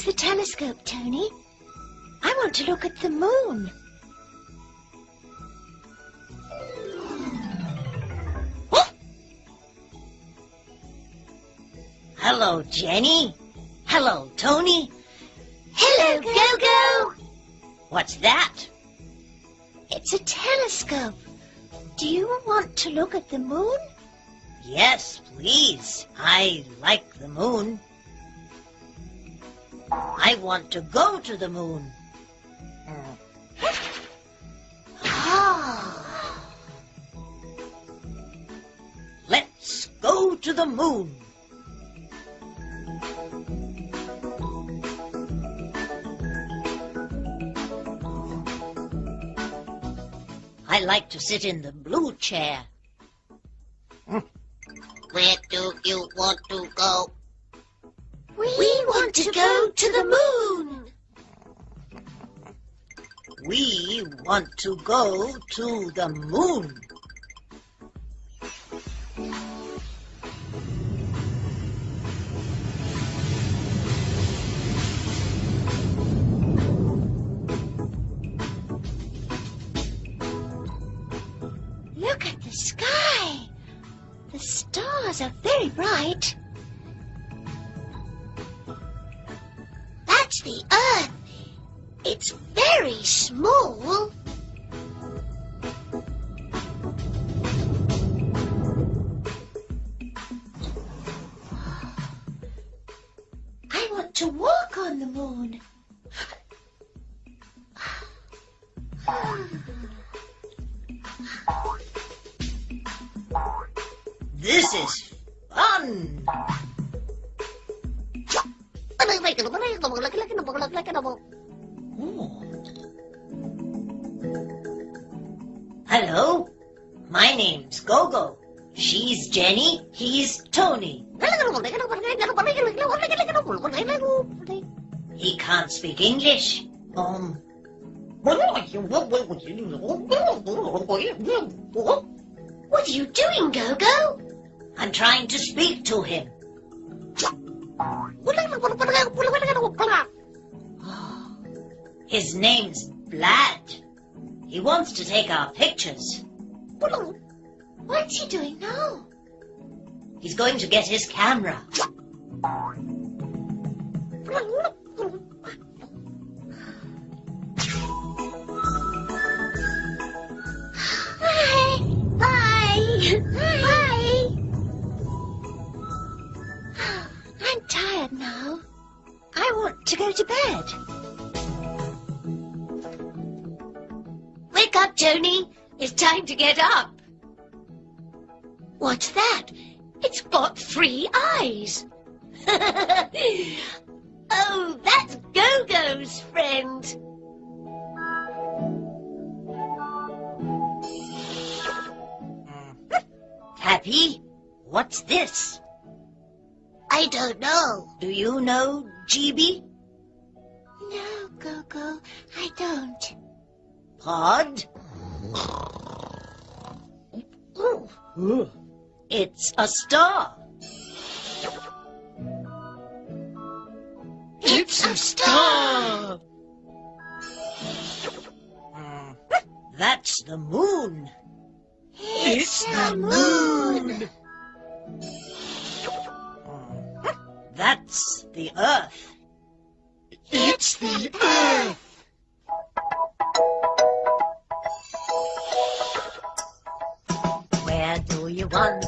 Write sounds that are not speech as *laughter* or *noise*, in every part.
Use the telescope, Tony. I want to look at the moon. Hello, Jenny. Hello, Tony. Hello, Gogo. What's that? It's a telescope. Do you want to look at the moon? Yes, please. I like the moon. I want to go to the moon. Ah. Let's go to the moon. I like to sit in the blue chair. Where do you want to go? We, want to go to the moon. We want to go to the moon. Look at the sky. The stars are very bright. Speak English. Um, What are you doing, Gogo? I'm trying to speak to him. *gasps* His name's Blad. He wants to take our pictures. What's he doing now? He's going to get his camera. Go to bed. Wake up, Tony. It's time to get up. What's that? It's got three eyes. *laughs* oh, that's Gogo's friend. Hmm. Happy? What's this? I don't know. Do you know GB? No, Gogo, I don't. Pod? It's a star. It's a star. That's the moon. It's the moon. Uh. That's the earth. It's the earth. Where do you want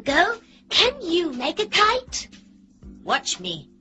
Go-Go. Can you make a kite? Watch me.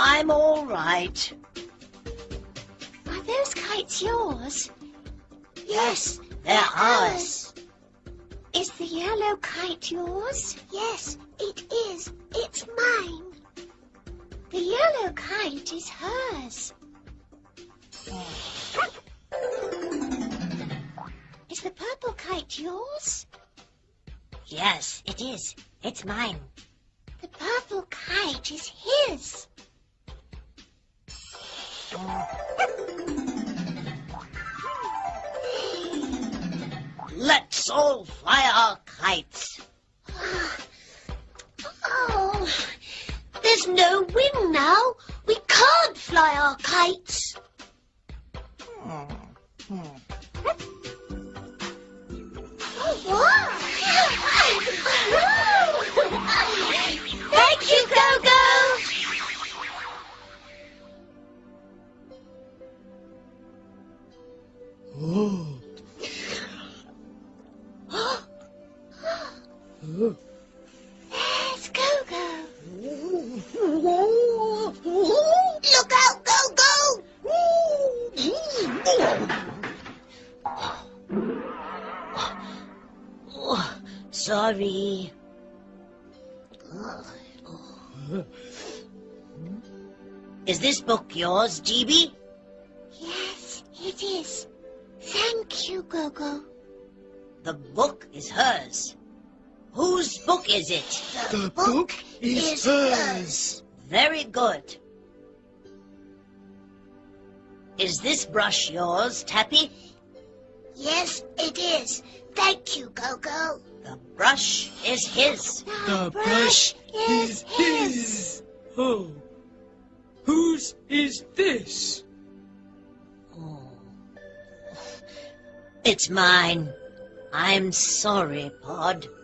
I'm all right. Are those kites yours? Yes, they're ours. Is the yellow kite yours? Yes, it is. It's mine. The yellow kite is hers. Is the purple kite yours? Yes, it is. It's mine. The purple kite is his. Let's all fly our kites. Oh, there's no wind now. We can't fly our kites. Thank you, Go-Go. There's Go-Go. Look out, Go-Go. Oh, sorry. Is this book yours, GB? Yes, it is. Thank you, Go-Go. The book is hers. Whose book is it? The, book, is hers. Very good. Is this brush yours, Tappy? Yes, it is. Thank you, Go-Go. The brush is his. The brush is his. Oh. Whose is this? It's mine. I'm sorry, Pod. *laughs*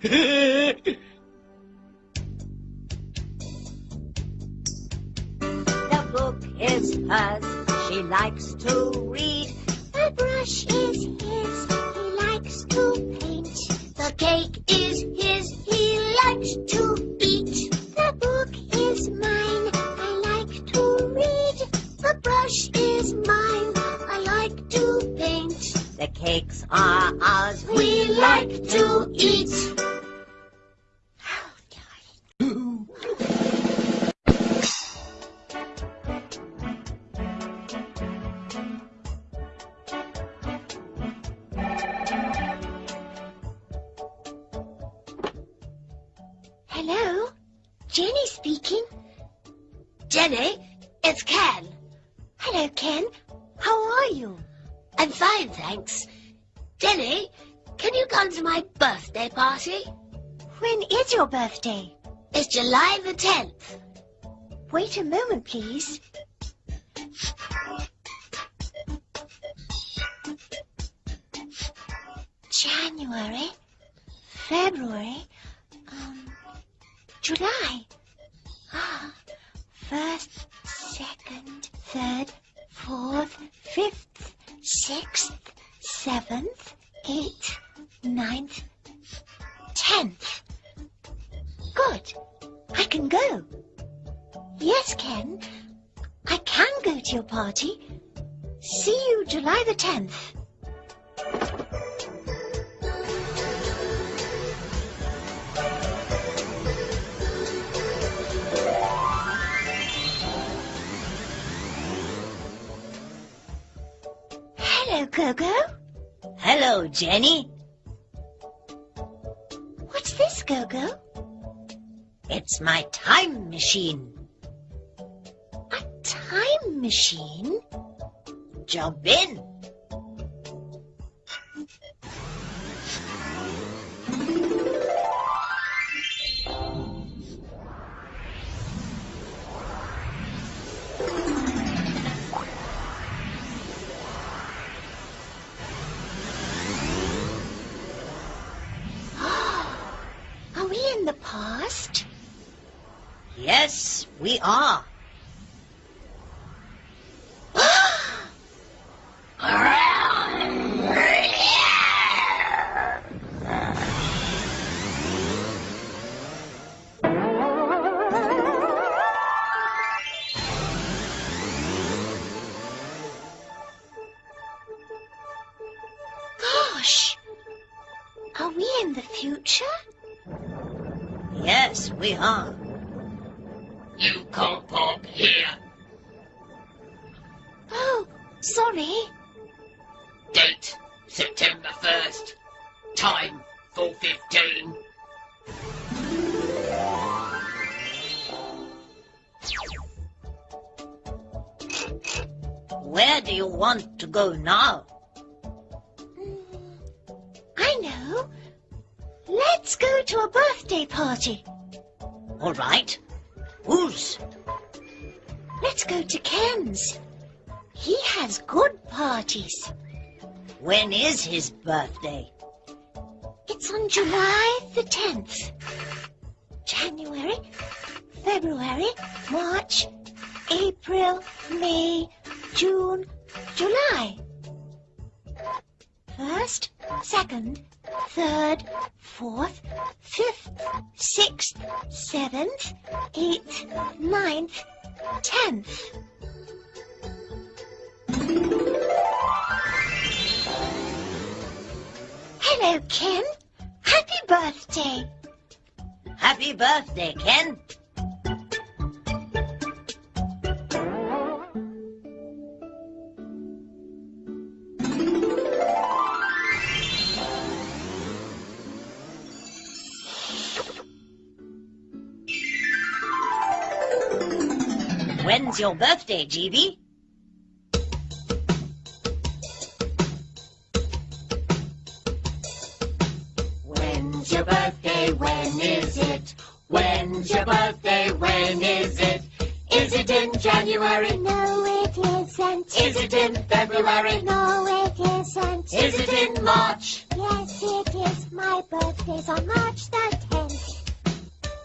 The book is hers. She likes to read. The brush is his. He likes to paint. The cake is his. He likes to eat. The book is mine. Brush is mine. I like to paint. The cakes are ours. We like to eat. Your birthday? It's July the 10th. Wait a moment, please. January, February, um, July. Hello, Jenny. What's this, Gogo? It's my time machine. A time machine? Jump in. Yes, Where do you want to go now? Mm, I know. Let's go to a birthday party. All right. Whose? Let's go to Ken's. He has good parties. When is his birthday? It's on July the 10th. January, February, March, April, May, June, July. First, second, third, fourth, fifth, sixth, seventh, eighth, ninth, tenth. Hello, Ken. Happy birthday. Happy birthday, Ken. Your birthday, GB? When's your birthday? When is it? When's your birthday? When is it? Is it in January? No, it isn't. Is it in February? No, it isn't. Is it in March? Yes, it is. My birthday's on March the 10th.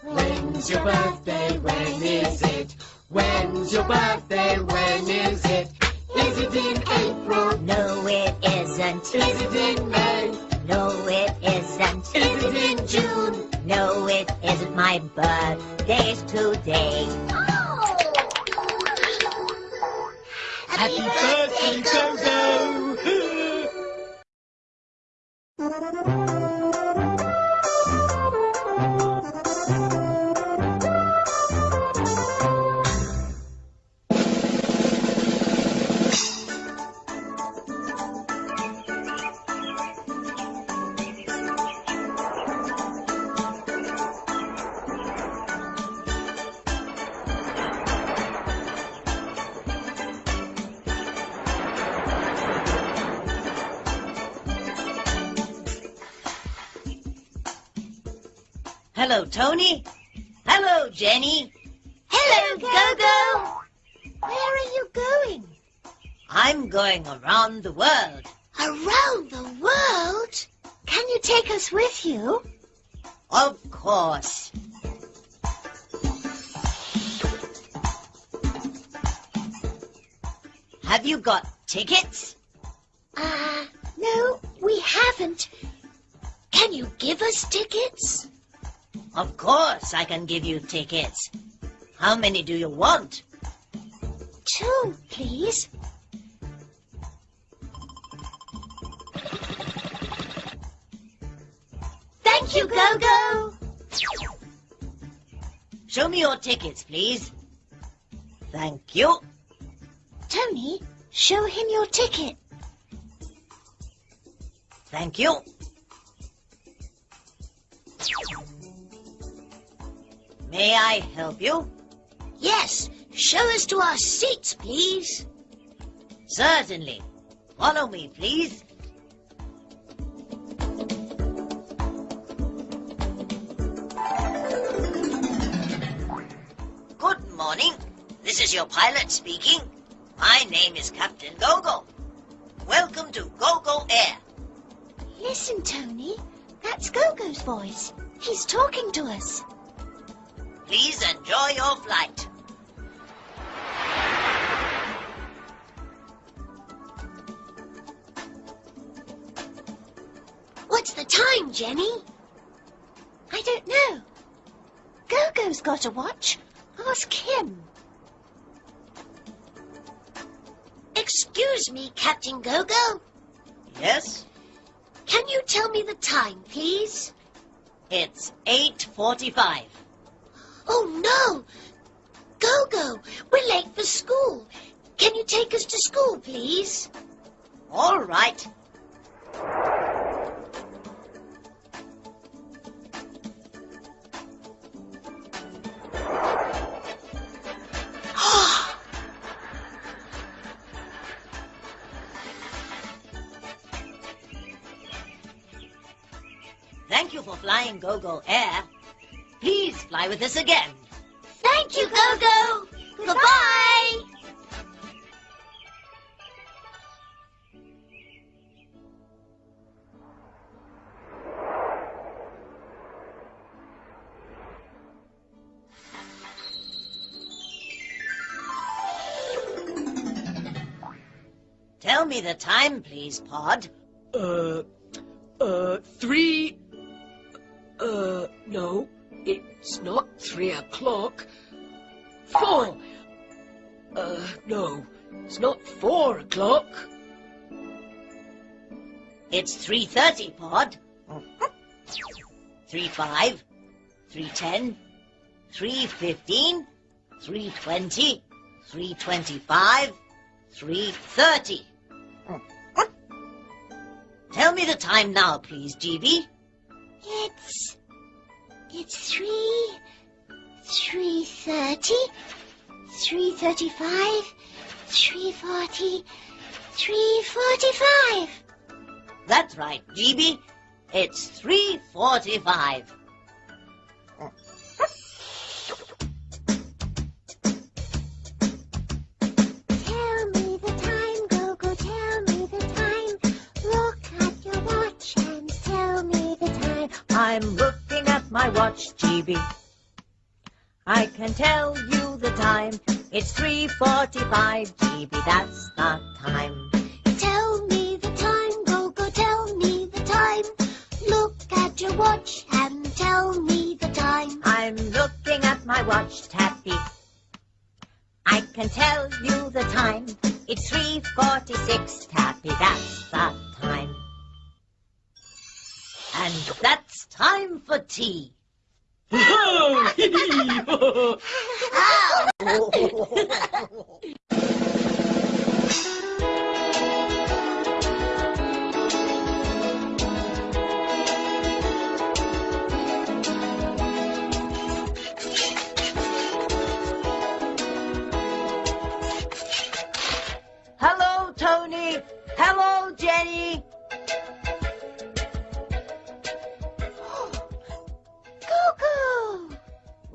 When's your birthday? When is it? When's your birthday? When is it? Is it in April? No, it isn't. Is it in May? No, it isn't. Is it in June? No, it isn't. My birthday's today. Oh! Happy birthday, Gogo! *laughs* around the world. Around the world? Can you take us with you? Of course. Have you got tickets? Ah, no, we haven't. Can you give us tickets? Of course I can give you tickets. How many do you want? Two, please. Thank you, Go-Go! Show me your tickets, please. Thank you. Tony, show him your ticket. Thank you. May I help you? Yes, show us to our seats, please. Certainly. Follow me, please. This is your pilot speaking. My name is Captain Gogo. Welcome to Gogo Air. Listen, Tony. That's Gogo's voice. He's talking to us. Please enjoy your flight. What's the time, Jenny? I don't know. Gogo's got a watch. Ask him. Excuse me, Captain Go-Go. Yes, Can you tell me the time, please? it's 8.45. Oh, no! Go-Go, we're late for school. Can you take us to school, please? All right. Flying Air. Please fly with us again. Thank you, Go-Go. Goodbye. Tell me the time, please, Pod. Uh, uh, three. Uh, no, it's not three o'clock. Four. Uh, no, it's not four o'clock. It's 3.30, Pod. 3.5, 3.10, 3.15, 3.20, 3.25, 3.30. Tell me the time now, please, GB. It's. It's three. Three thirty. Three thirty-five. Three forty. Three forty-five. That's right, GB. It's 3.45. Tell I'm looking at my watch, GB. I can tell you the time. It's 3.45, GB. That's the time. Tell me the time, Gogo, tell me the time. Look at your watch and tell me the time. I'm looking at my watch, Tappy. I can tell you the time. It's 3.46, Tappy. That's the time. And that's time for tea. *laughs* Hello, *laughs*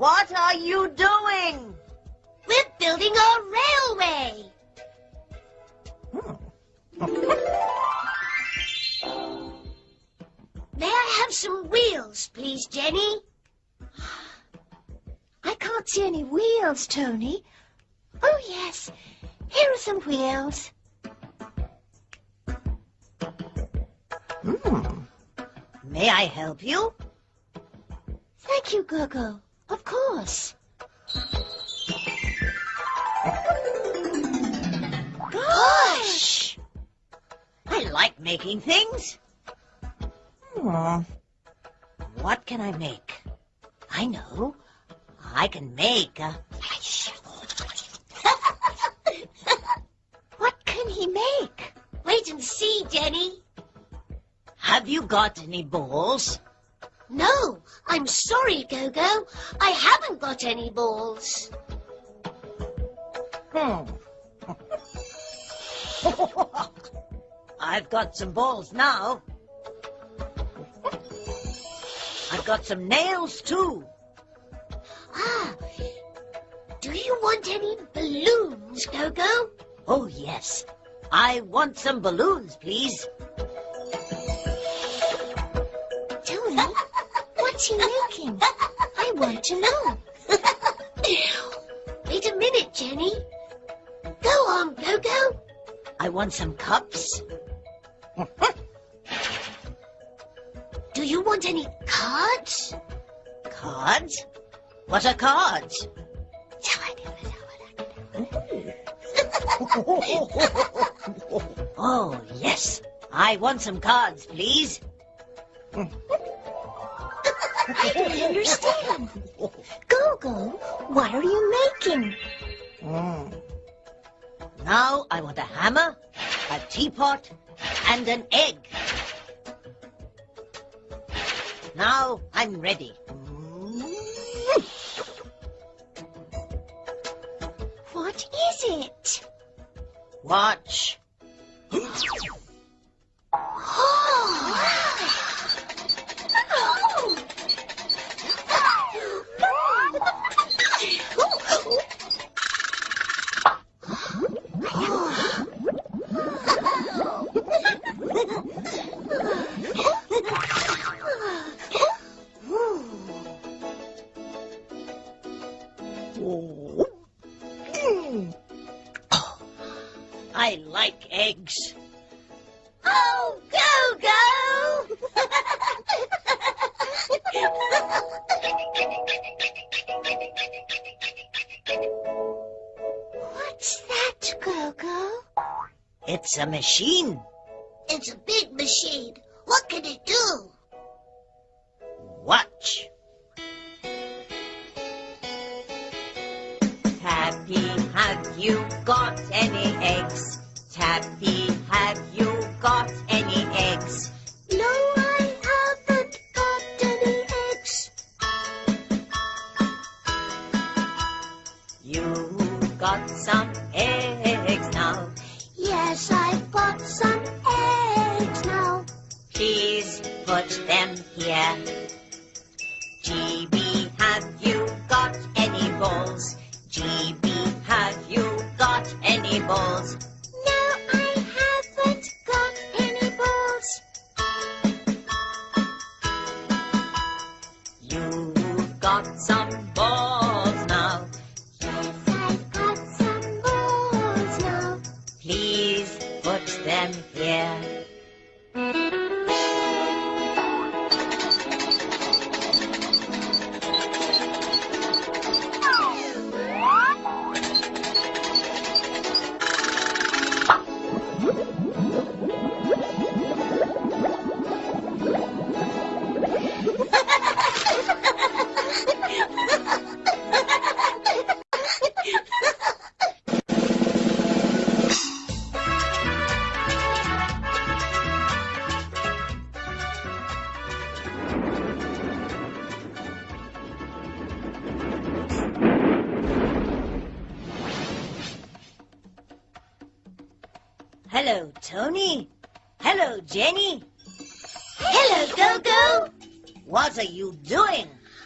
What are you doing? We're building a railway. *laughs* May I have some wheels, please, Jenny? I can't see any wheels, Tony. Oh, yes. Here are some wheels. Hmm. May I help you? Thank you, Gogo. Of course. Gosh! I like making things. Hmm. What can I make? I know. I can make a... What can he make? Wait and see, Jenny. Have you got any balls? No, I'm sorry, Gogo. I haven't got any balls. Hmm. *laughs* I've got some balls now. I've got some nails too. Ah, do you want any balloons, Gogo? Oh, yes. I want some balloons, please. What's he making? I want to know. Wait a minute, Jenny. Go on, Gogo. I want some cups. Do you want any cards? Cards? What are cards? *laughs* Oh, yes. I want some cards, please. *laughs* I don't understand. Gogo, what are you making? Hmm. Now I want a hammer, a teapot, and an egg. Now I'm ready. What is it? Watch. Machine. it's a big machine. What can it do? Watch. Tappy, have you got any eggs? Tappy, have you got any eggs? No, I haven't got any eggs. You've got some eggs now. Yes, I've them here. GB, have you got any balls? GB, have you got any balls?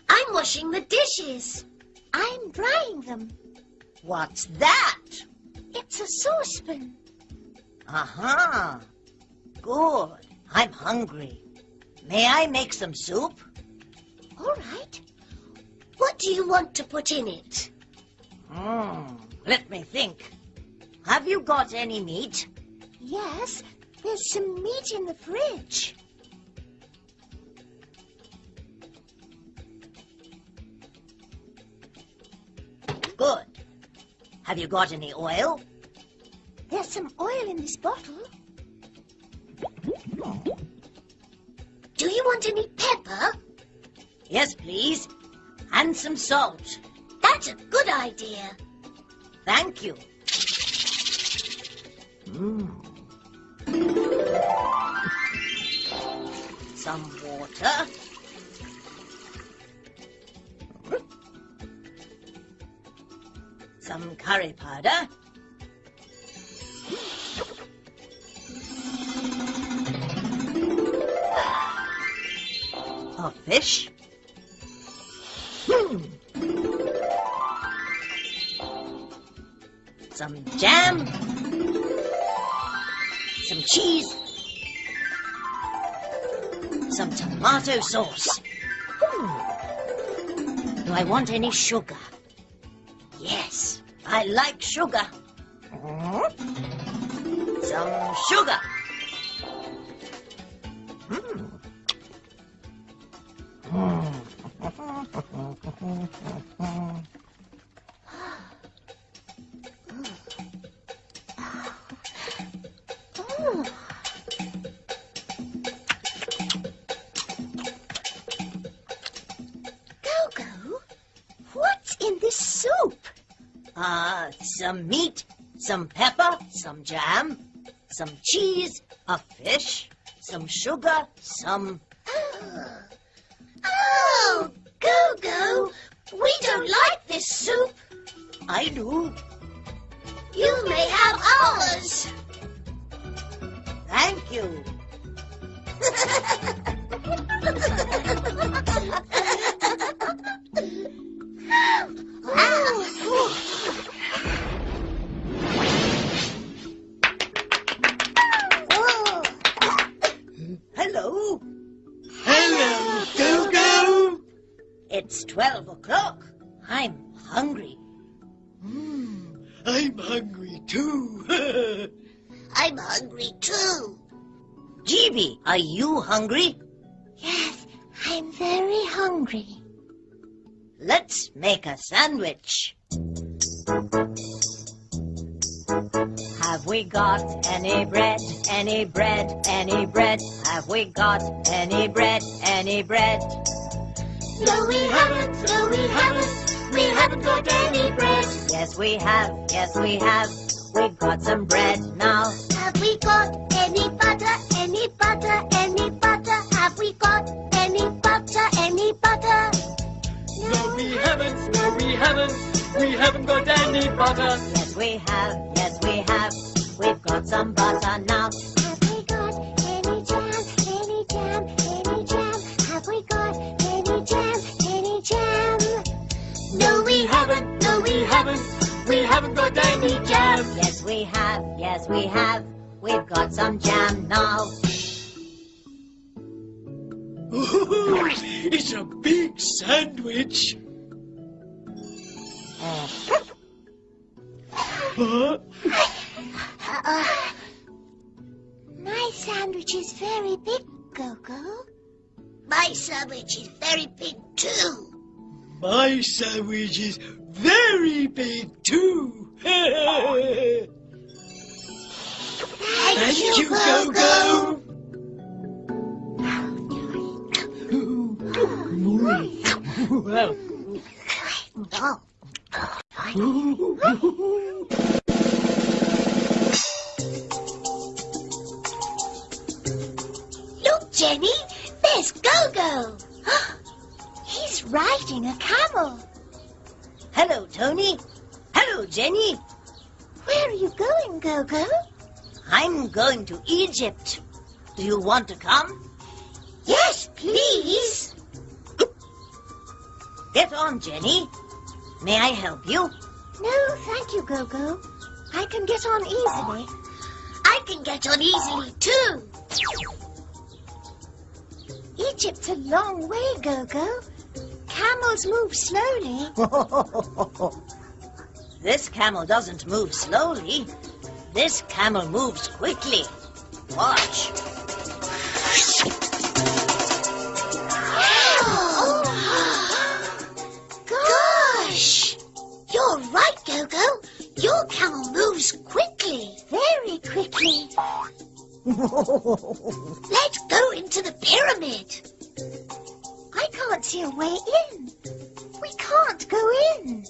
I'm washing the dishes. I'm drying them. What's that? It's a saucepan. Aha. Good. I'm hungry. May I make some soup? All right. What do you want to put in it? Hmm. Let me think. Have you got any meat? Yes, there's some meat in the fridge. Good. Have you got any oil? There's some oil in this bottle. Do you want any pepper? Yes, please. And some salt. That's a good idea. Thank you. Mm. Some water. Some curry powder. A fish. Some jam. Some cheese. Some tomato sauce. Do I want any sugar? I like sugar. Some sugar. Hmm. *laughs* some meat, some pepper, some jam, some cheese, a fish, some sugar, some... Oh, oh, Go-Go, we don't like this soup. I do. You may have ours. Thank you. I'm hungry too. *laughs* I'm hungry too. GB, are you hungry? Yes, I'm very hungry. Let's make a sandwich. Have we got any bread, any bread, any bread? Have we got any bread, any bread? No, we haven't. No, we haven't. We haven't got any bread. Yes, we have, yes, we have. We've got some bread now. Have we got any butter? Any butter? Any butter? Have we got any butter? Any butter? no, we haven't. No, we haven't. We haven't got any butter. Yes, we have, yes, we have. We've got some butter now. Have we got any jam? Any jam? Any jam? Have we got any jam? Any jam? We haven't. We haven't got any jam. Yes, we have, yes, we have. We've got some jam now. Ooh, it's a big sandwich. Huh? Uh, my sandwich is very big, Gogo. My sandwich is very big too. My sandwich is very big too. Thank, Thank you, Go-Go. Well, Look, Jenny, there's Go-Go. He's riding a camel. Hello, Tony. Hello, Jenny. Where are you going, Gogo? I'm going to Egypt. Do you want to come? Yes, please. Get on, Jenny. May I help you? No, thank you, Go-Go. I can get on easily. I can get on easily too. Egypt's a long way, Go-Go. Camels move slowly. *laughs* this camel doesn't move slowly. This camel moves quickly. Watch. *gasps* Gosh! You're right, Go-Go. Your camel moves quickly. Very quickly. *laughs* Let's go into the pyramid. Can't see a way in. We can't go in.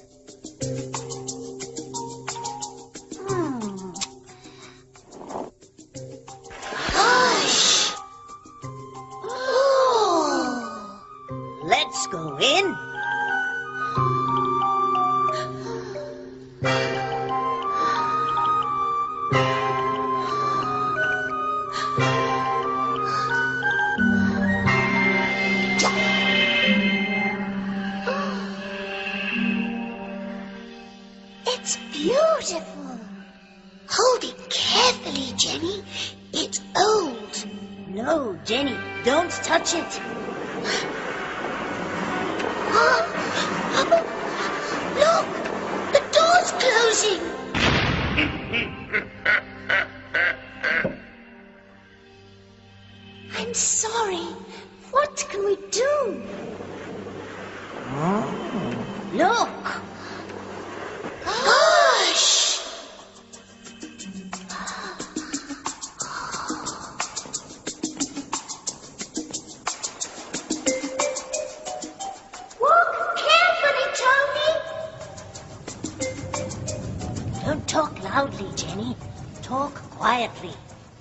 Don't talk loudly, Jenny. Talk quietly.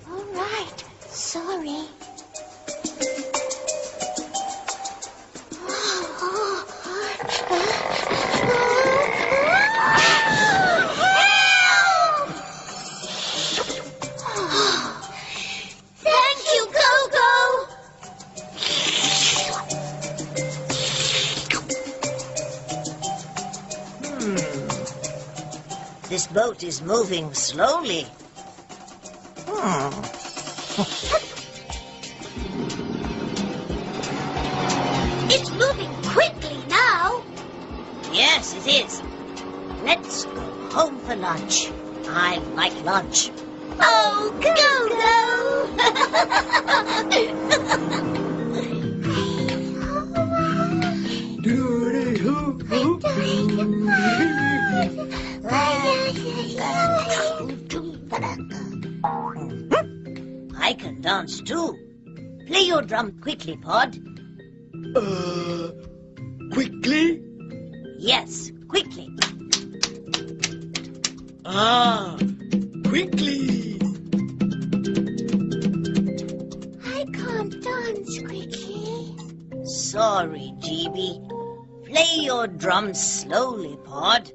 All right. Sorry. Boat is moving slowly. Quickly, Pod. Uh, quickly? Yes, quickly. Ah, quickly. I can't dance quickly. Sorry, GB. Play your drum slowly, Pod.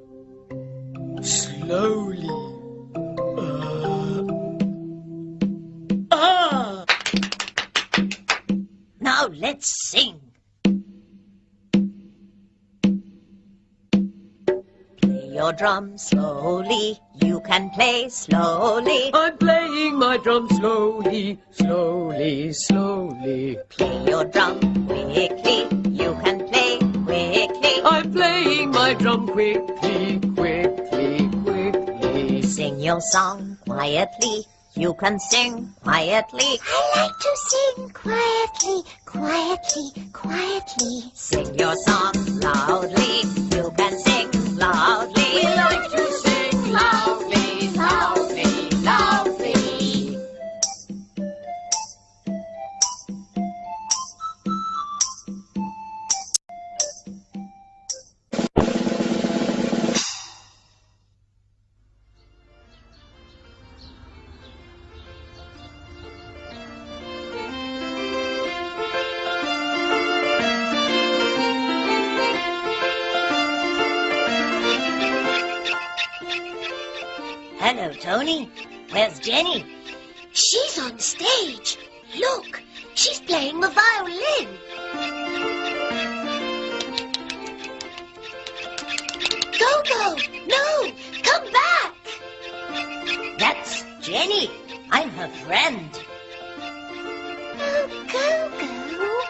Slowly. Let's sing. Play your drum slowly. You can play slowly. I'm playing my drum slowly, slowly, slowly. Play your drum quickly. You can play quickly. I'm playing my drum quickly, quickly, quickly. Sing your song quietly. You can sing quietly. I like to sing quietly, quietly, quietly. Sing your song loudly. You can sing loudly. We like Tony. Where's Jenny? She's on stage. Look, she's playing the violin. Go-Go! No! Come back! That's Jenny. I'm her friend. Oh, Go-Go.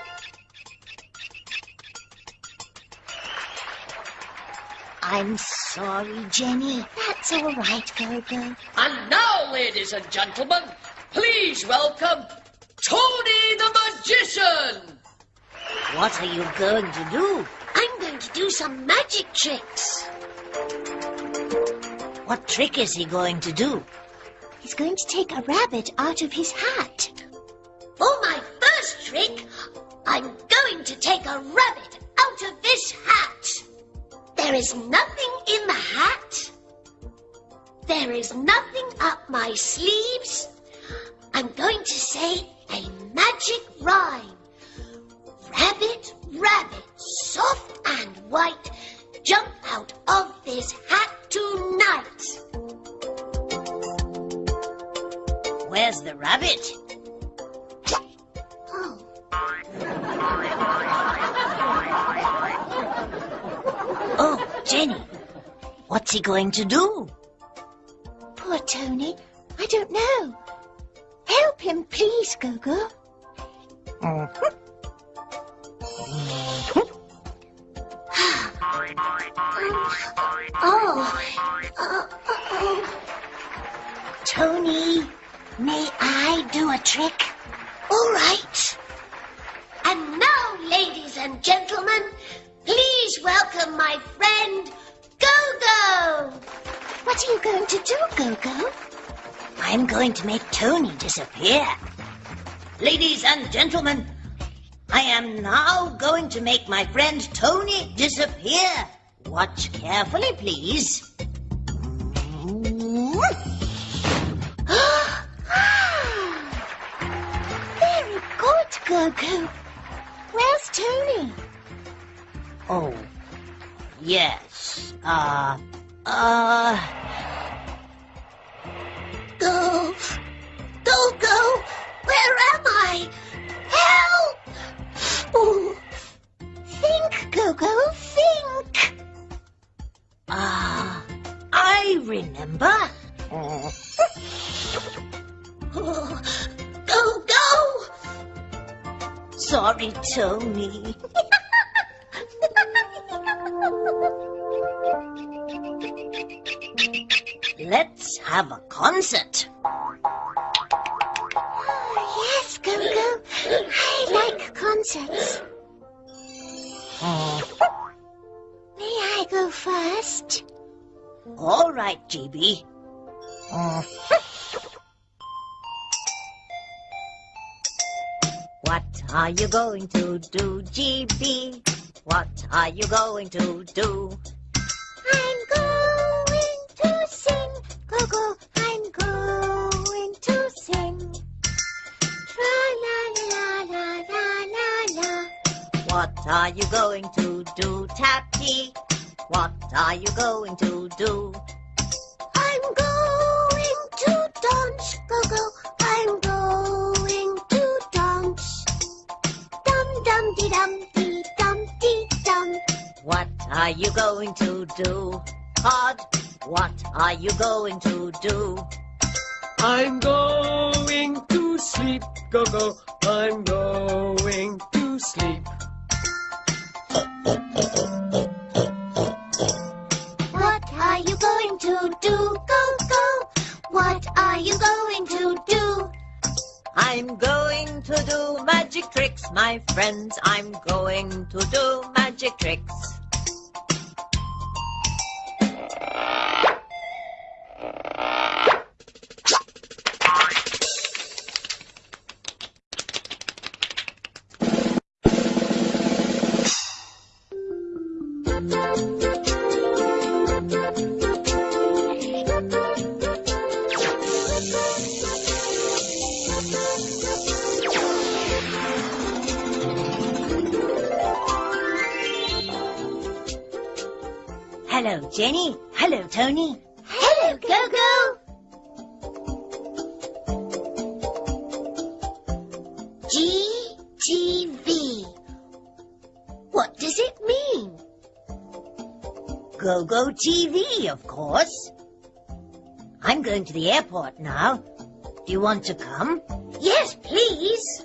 I'm sorry, Jenny. That's all right, Go-Go. And now, ladies and gentlemen, please welcome Tony the Magician. What are you going to do? I'm going to do some magic tricks. What trick is he going to do? He's going to take a rabbit out of his hat. For my first trick, I'm going to take a rabbit out of this hat. There is nothing in the hat. There is nothing up my sleeves. I'm going to say a magic rhyme. Rabbit, rabbit, soft and white, jump out of this hat tonight. Where's the rabbit? Oh, Oh, Jenny. What's he going to do? poor Tony. I don't know. Help him, please, Go-Go. Oh, oh, oh. Tony, may I do a trick? All right. And now, ladies and gentlemen, please welcome my friend Go-Go. What are you going to do, Go-Go? I'm going to make Tony disappear. Ladies and gentlemen, I am now going to make my friend Tony disappear. Watch carefully, please. *gasps* Ah! Very good, Go-Go. Where's Tony? Oh, yes. Uh, uh, Go. Go-Go. Where am I? Help! Oh, Think, Go-Go, think. ah, I remember. *laughs* oh. Go-Go. Sorry, Tony. *laughs* Let's have a concert. yes, Go-Go. I like concerts. Hmm. May I go first? All right, GB. Hmm. What are you going to do, GB? What are you going to do? I'm going What are you going to do, Tappy? What are you going to do? I'm going to dance, go-go. I'm going to dance. Dum dum dee dum dee dum dee dum. What are you going to do? Pod, what are you going to do? I'm going to sleep, go-go. I'm going to sleep. You going to do, go-go? What are you going to do? I'm going to do magic tricks, my friends. I'm going to do magic tricks. TV, of course. I'm going to the airport now. Do you want to come? Yes, please.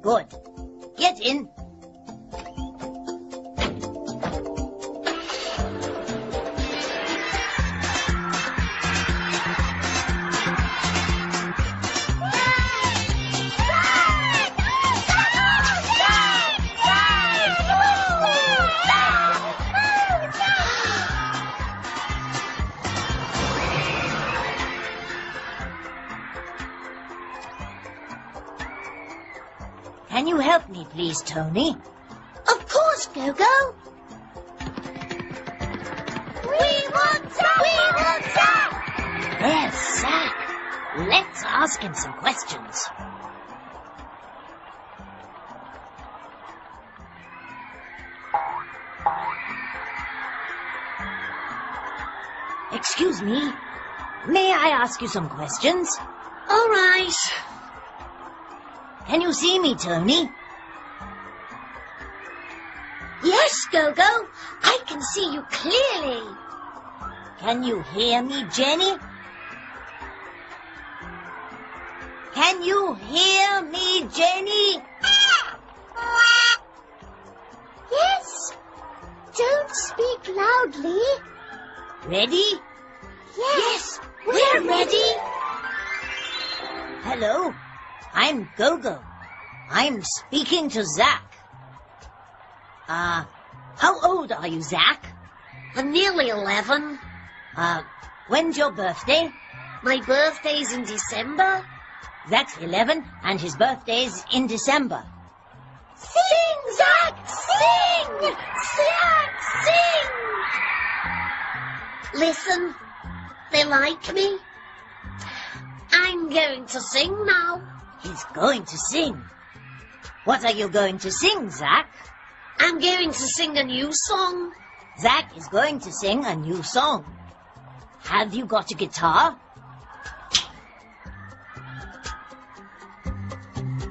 Good. Get in. Me, please, Tony? Of course, Go-Go. We want Zack! We want Zack! There's Zack. Let's ask him some questions. Excuse me. May I ask you some questions? All right. Can you see me, Tony? Go-Go. I can see you clearly. Can you hear me, Jenny? Can you hear me, Jenny? Yes. Don't speak loudly. Ready? Yes. We're ready. Hello, I'm Gogo. I'm speaking to Zack. Uh, how old are you, Zack? I'm nearly 11. Uh, when's your birthday? My birthday's in December. Zack's 11 and his birthday's in December. Sing, Zack! Sing! Zack, sing! Listen, they like me. I'm going to sing now. He's going to sing. What are you going to sing, Zack? I'm going to sing a new song. Zack is going to sing a new song. Have you got a guitar?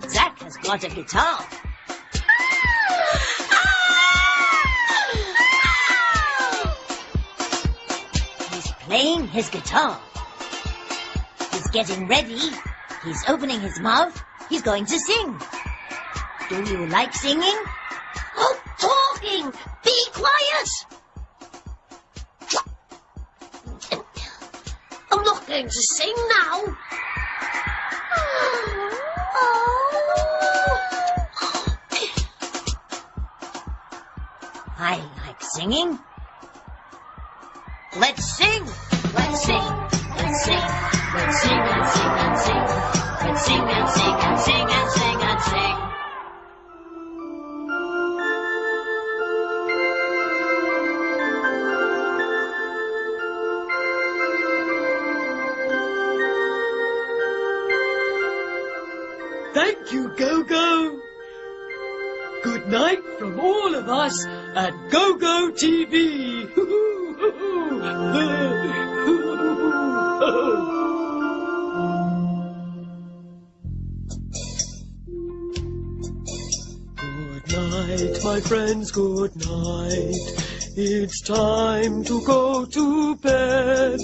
Zack has got a guitar. He's playing his guitar. He's getting ready. He's opening his mouth. He's going to sing. Do you like singing? Oh, quiet! I'm not going to sing now. *gasps* I like singing. Let's sing. Let's sing. Let's sing. Let's sing and sing and sing. Let's sing and sing and sing and sing and sing. You, Go-Go. Good night from all of us at Go-Go TV. Good night, my friends, good night. It's time to go to bed.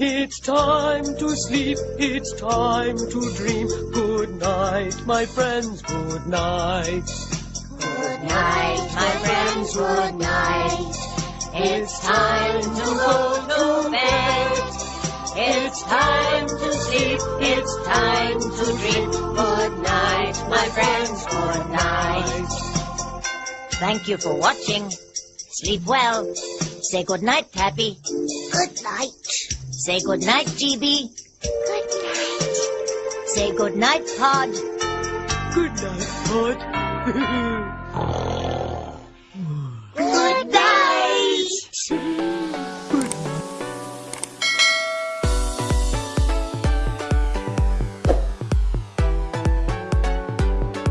It's time to sleep, it's time to dream. Good night, my friends, good night. Good night, my friends, good night. It's time to go to bed. It's time to sleep, it's time to dream. Good night, my friends, good night. Thank you for watching. Sleep well. Say good night, Tappy. Good night. Say good night, GB. Say good night, Pod. Good night, Pod. *laughs*